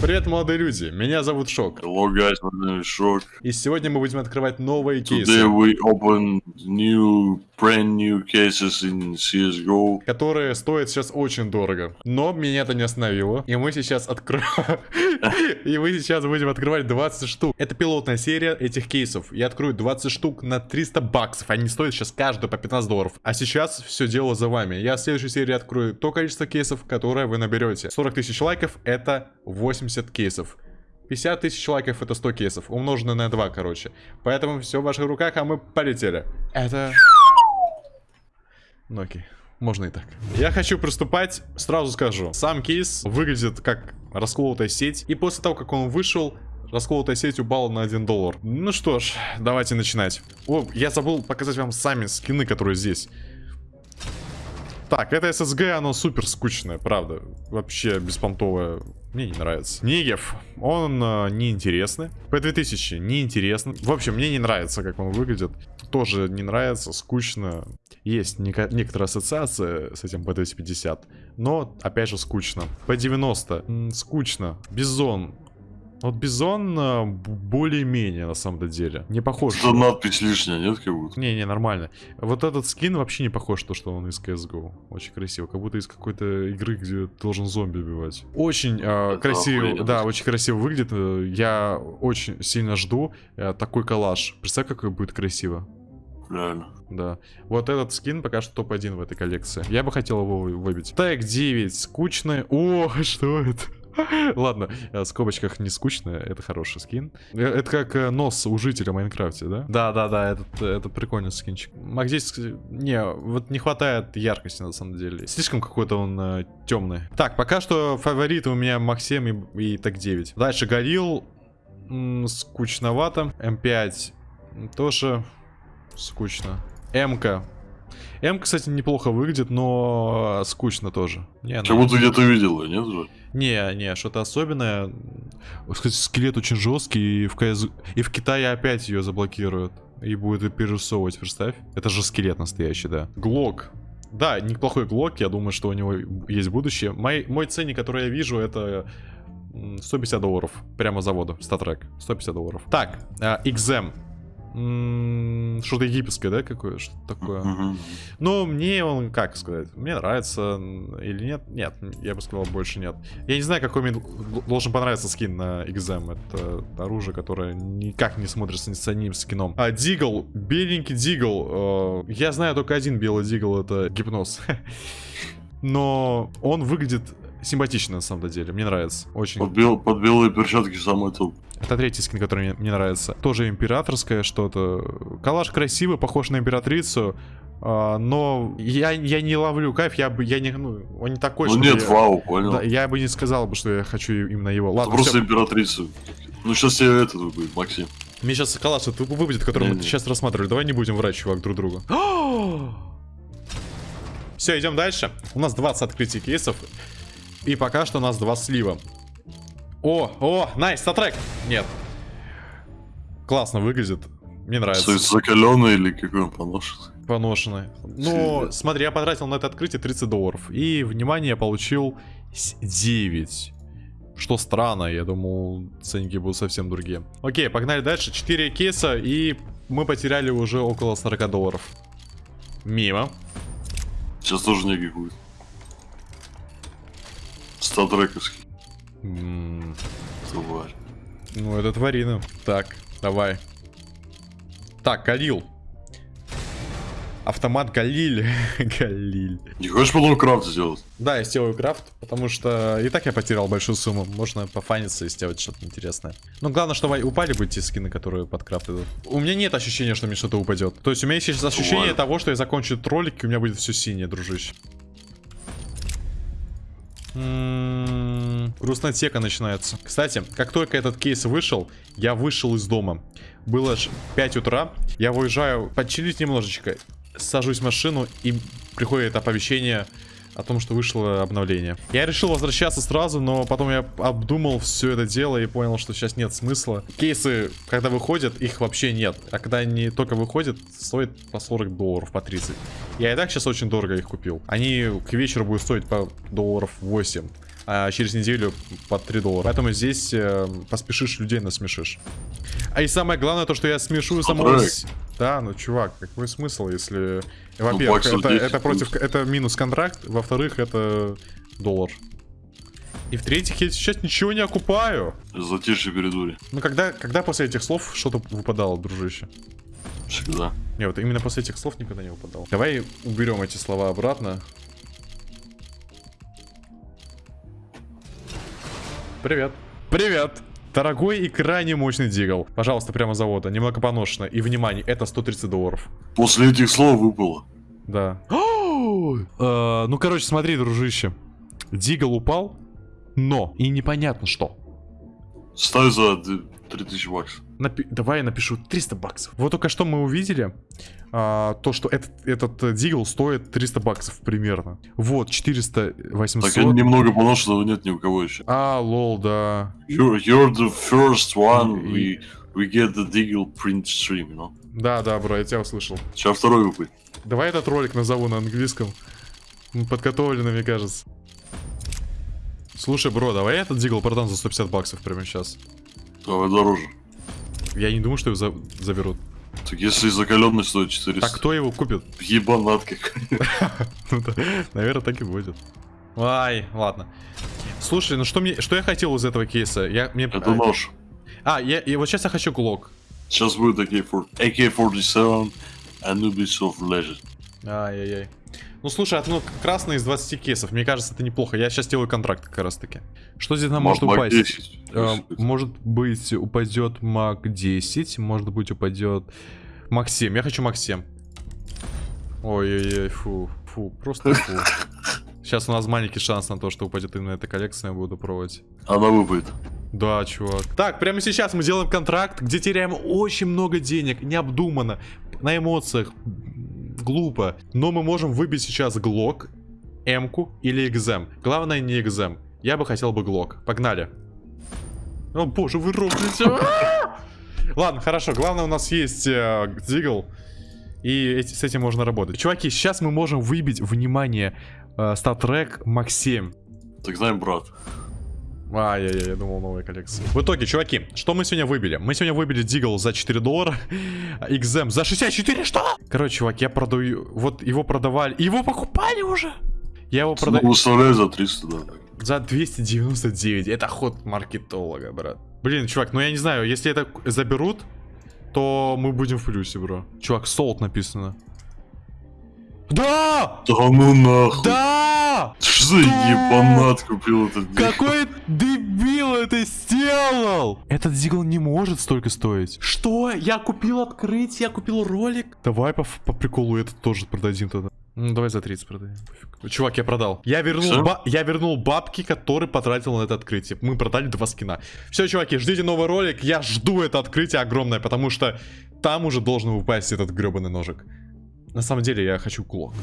Привет, молодые люди, меня зовут Шок. Hello guys, my name is Shock. И сегодня мы будем открывать новые кейсы, Today we open new, brand new cases in CSGO. которые стоят сейчас очень дорого. Но меня это не остановило. И мы сейчас откроем... И мы сейчас будем открывать 20 штук. Это пилотная серия этих кейсов. Я открою 20 штук на 300 баксов. Они стоят сейчас каждую по 15 долларов. А сейчас все дело за вами. Я в следующей серии открою то количество кейсов, которое вы наберете. 40 тысяч лайков это 80 кейсов. 50 тысяч лайков это 100 кейсов, умноженное на 2, короче. Поэтому все в ваших руках, а мы полетели. Это... Ну окей, можно и так. Я хочу приступать, сразу скажу. Сам кейс выглядит как расколотая сеть. И после того, как он вышел, расколотая сеть упала на 1 доллар. Ну что ж, давайте начинать. О, я забыл показать вам сами скины, которые здесь. Так, это SSG, оно супер скучное, правда. Вообще беспонтовое. Мне не нравится. Negev, он э, неинтересный. P2000 неинтересный. В общем, мне не нравится, как он выглядит. Тоже не нравится, скучно. Есть некоторая ассоциация с этим P250. Но, опять же, скучно. P90, м, скучно. Бизон. Вот Бизон э, более-менее, на самом деле. Не похож. Что надпись лишняя, нет, как будто? Не-не, нормально. Вот этот скин вообще не похож на то, что он из CSGO. Очень красиво. Как будто из какой-то игры, где ты должен зомби убивать. Очень э, Это красиво, охуенно. да, очень красиво выглядит. Я очень сильно жду э, такой коллаж. Представь, какой будет красиво. Реально. Да. Вот этот скин пока что топ-1 в этой коллекции. Я бы хотел его вы- выбить. Тег 9. Скучный. О, что это? Ладно, э, в скобочках не скучно, это хороший скин. Э, Это как э, нос у жителя Майнкрафте, да? Да, да, да, этот, э, это прикольный скинчик. А не, вот не хватает яркости на самом деле. Слишком какой-то он темный. Так, пока что фавориты у меня 7 и, и Тег 9. Дальше Горилл. Скучновато. М5 тоже скучно. М-ка. М, кстати, неплохо выглядит, но скучно тоже. Не, Как будто где-то видел, нет же? не, не, что-то особенное. Кстати, скелет очень жесткий, и в, КС... и в Китае опять ее заблокируют. И будет перерисовывать, представь. Это же скелет настоящий, да. Глок. Да, неплохой глок, я думаю, что у него есть будущее. Мой, мой ценник, который я вижу, это м, 150 долларов. Прямо завода, статрек. 150 долларов. Так, а, XM. М, Что-то египетское, да, какое? Что такое? Ну, мне он, как сказать, мне нравится или нет? Нет, я бы сказал, больше нет. Я не знаю, какой мне должен понравиться скин на XM. Это оружие, которое никак не смотрится ни с одним скином. А, Дигл, беленький Дигл. э, Я знаю только один белый Дигл, это гипноз. Но он выглядит симпатично, на самом деле. Мне нравится. Очень. Под, бел- под белые перчатки самый топ. Это третий скин, который мне, мне нравится. Тоже императорское что-то. Калаш красивый, похож на императрицу. а, но я, я не ловлю кайф, я бы, я не, ну, он не такой, Ну нет, я, вау, понял. Да, я бы не сказал бы, что я хочу именно его. Это Ладно, просто всё. императрица. Ну сейчас тебе это будет, Максим. Мне сейчас калаш выпадет, который мы Не-не. сейчас рассматривали. Давай не будем врать, чувак, друг другу. Все, идем дальше. У нас 20 открытий кейсов. И пока что у нас два слива. О, о, найс, статрек. Нет. Классно выглядит. Мне нравится. Закаленный или какой он поношенный? Поношенный. Ну, смотри, я потратил на это открытие 30 долларов. И, внимание, я получил с- 9. Что странно, я думал, ценники будут совсем другие. Окей, погнали дальше. 4 кейса, и мы потеряли уже около 40 долларов. Мимо. Сейчас тоже некий будет. Статрековский. М, Тварь. Ну, это тварина. Так, давай. Так, Галил. Автомат Галиль. Галиль. Не хочешь потом крафт сделать? Да, я сделаю крафт, потому что и так я потерял большую сумму. Можно пофаниться и сделать что-то интересное. Но главное, чтобы упали бы те скины, которые под крафт идут. У меня нет ощущения, что мне что-то упадет. То есть у меня есть сейчас ощущение Бывает. того, что я закончу этот ролик, и у меня будет все синее, дружище. М, Грустнотека начинается. Кстати, как только этот кейс вышел, я вышел из дома. Было ж 5 утра, я выезжаю почилить немножечко, сажусь в машину и приходит оповещение о том, что вышло обновление. Я решил возвращаться сразу, но потом я обдумал все это дело и понял, что сейчас нет смысла. Кейсы, когда выходят, их вообще нет. А когда они только выходят, стоят по 40 долларов, по 30. Я и так сейчас очень дорого их купил. Они к вечеру будут стоить по долларов 8. А через неделю по 3 доллара. Поэтому здесь э, поспешишь, людей насмешишь. А и самое главное, то, что я смешу самого... Да, ну, чувак, какой смысл, если... Во-первых, баксов это, 10 это против... плюс. Это минус контракт, во-вторых, это доллар. И в-третьих, я сейчас ничего не окупаю. Затишье передури. Ну, когда, когда после этих слов что-то выпадало, дружище? Всегда. Не, вот именно после этих слов никогда не выпадало. Давай уберем эти слова обратно. Привет. Привет. Дорогой и крайне мощный дигл. Пожалуйста, прямо с завода. Немного поношено. И внимание, это 130 долларов. После этих слов выпало. Да. Э, Ну, короче, смотри, дружище. Дигл упал, но и непонятно что. Ставь за 3000 баксов. Напи- Давай я напишу 300 баксов. Вот только что мы увидели, а, то, что этот, этот дигл стоит 300 баксов примерно. Вот, 400, 800. Так немного поношенного нет ни у кого еще. А, лол, да. You're, you're the first one we, we get the Deagle print stream, you know? Да, да, бро, я тебя услышал. Сейчас второй выпадет. Давай этот ролик назову на английском. Подготовлено, мне кажется. Слушай, бро, давай я этот дигл продам за 150 баксов прямо сейчас. Давай дороже. Я не думаю, что его за- заберут. Так если закаленный стоит 400. Так кто его купит? Ебанат какой. Ну Наверное, так и будет. Ай, ладно. Слушай, ну что мне, что я хотел из этого кейса? Я мне. Это нож. А, я, и вот сейчас я хочу глок. Сейчас будет AK-47, AK-47 Anubis of Legend. Ай-яй-яй. Ну слушай, ну красный из 20 кейсов, мне кажется, это неплохо. Я сейчас делаю контракт как раз таки. Что здесь нам может Маг упасть? 10. Э, может быть, упадет маг 10, может быть, упадет маг 7. Я хочу маг 7. Ой-ой-ой, фу, фу, просто фу. Сейчас у нас маленький шанс на то, что упадет именно эта коллекция, я буду пробовать. Она выпадет. Да, чувак. Так, прямо сейчас мы делаем контракт, где теряем очень много денег, необдуманно, на эмоциях, глупо. Но мы можем выбить сейчас Глок, М-ку или Экзем. Главное не Экзем. Я бы хотел бы Глок. Погнали. О боже, вы робите. Ладно, хорошо. Главное у нас есть э, Дигл. И эти- с этим можно работать. Чуваки, сейчас мы можем выбить, внимание, э, статрек Мак 7. Так знаем, брат. Ай-яй-яй, я думал новая коллекция. В итоге, чуваки, что мы сегодня выбили? Мы сегодня выбили Дигл за 4 доллара, XM за 64, что? Короче, чувак, я продаю, вот его продавали, его покупали уже. Я его продаю выставляю за 300, да. за 299, это ход маркетолога, брат. Блин, чувак, ну я не знаю, если это заберут, то мы будем в плюсе, бро. Чувак, солд написано. Да! Да ну нахуй. Да! Что за ебанат купил этот? Какой дебил это сделал? Этот дигл не может столько стоить. Что? Я купил открытие, я купил ролик. Давай по, по приколу этот тоже продадим тогда. Ну, давай за 30 продадим. пофиг. Чувак, я продал. Я вернул, ба- я вернул бабки, которые потратил на это открытие. Мы продали два скина. Все, чуваки, ждите новый ролик. Я жду это открытие огромное, потому что там уже должен упасть этот гребаный ножик. На самом деле, я хочу клок.